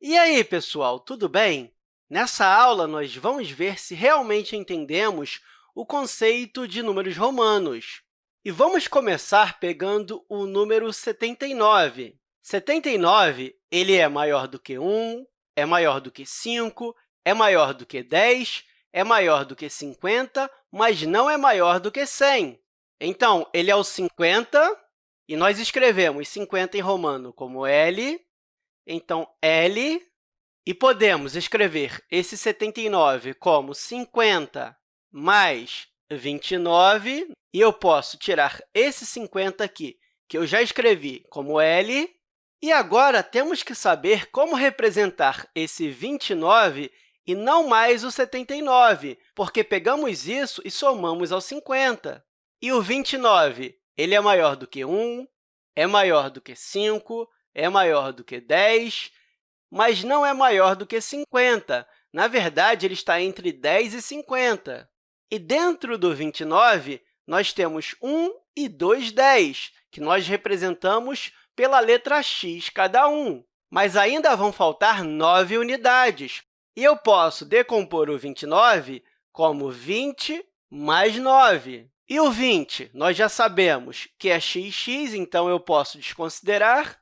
E aí, pessoal, tudo bem? Nessa aula, nós vamos ver se realmente entendemos o conceito de números romanos. E vamos começar pegando o número 79. 79 ele é maior do que 1, é maior do que 5, é maior do que 10, é maior do que 50, mas não é maior do que 100. Então, ele é o 50, e nós escrevemos 50 em romano como L, então, L, e podemos escrever esse 79 como 50 mais 29, e eu posso tirar esse 50 aqui, que eu já escrevi como L, e agora temos que saber como representar esse 29 e não mais o 79, porque pegamos isso e somamos ao 50. E o 29 ele é maior do que 1, é maior do que 5, é maior do que 10, mas não é maior do que 50. Na verdade, ele está entre 10 e 50. E dentro do 29, nós temos 1 e 2 10, que nós representamos pela letra x cada um. Mas ainda vão faltar 9 unidades. E eu posso decompor o 29 como 20 mais 9. E o 20, nós já sabemos que é xx, então eu posso desconsiderar.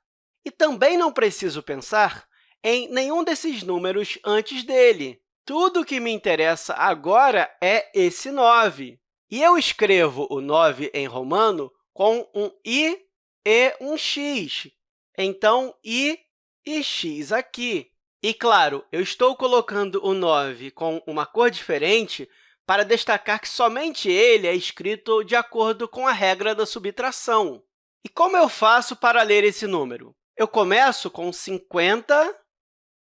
E também não preciso pensar em nenhum desses números antes dele. Tudo o que me interessa agora é esse 9. E eu escrevo o 9 em romano com um i e um x. Então, i e x aqui. E, claro, eu estou colocando o 9 com uma cor diferente para destacar que somente ele é escrito de acordo com a regra da subtração. E como eu faço para ler esse número? Eu começo com 50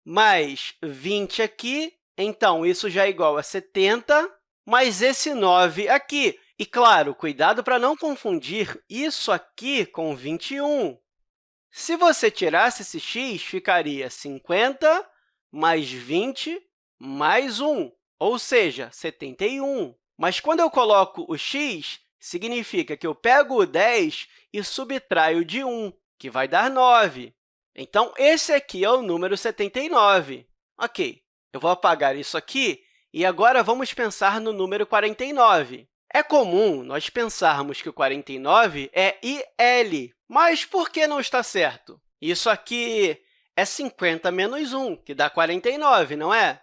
mais 20 aqui, então isso já é igual a 70, mais esse 9 aqui. E, claro, cuidado para não confundir isso aqui com 21. Se você tirasse esse x, ficaria 50 mais 20 mais 1 ou seja, 71. Mas quando eu coloco o x, significa que eu pego o 10 e subtraio de 1, que vai dar 9. Então, esse aqui é o número 79. Ok, eu vou apagar isso aqui e agora vamos pensar no número 49. É comum nós pensarmos que o 49 é IL, mas por que não está certo? Isso aqui é 50 menos 1, que dá 49, não é?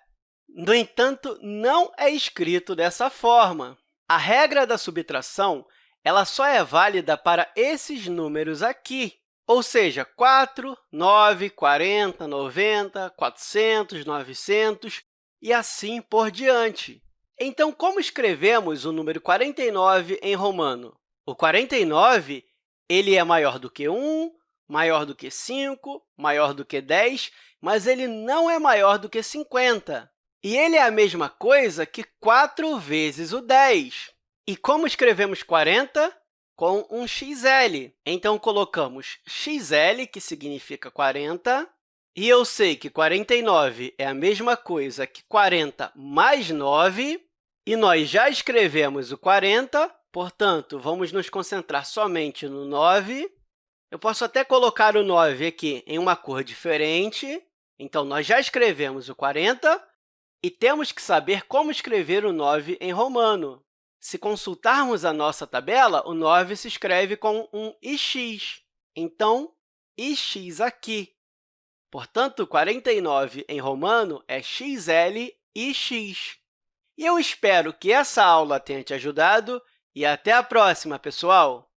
No entanto, não é escrito dessa forma. A regra da subtração ela só é válida para esses números aqui, ou seja, 4, 9, 40, 90, 400, 900 e assim por diante. Então, como escrevemos o número 49 em romano? O 49 ele é maior do que 1, maior do que 5, maior do que 10, mas ele não é maior do que 50. E ele é a mesma coisa que 4 vezes o 10. E como escrevemos 40? Com um xl. Então, colocamos xl, que significa 40, e eu sei que 49 é a mesma coisa que 40 mais 9, e nós já escrevemos o 40, portanto, vamos nos concentrar somente no 9. Eu posso até colocar o 9 aqui em uma cor diferente. Então, nós já escrevemos o 40, e temos que saber como escrever o 9 em romano. Se consultarmos a nossa tabela, o 9 se escreve com um ix. Então, ix aqui. Portanto, 49 em romano é xl ix. E eu espero que essa aula tenha te ajudado e até a próxima, pessoal!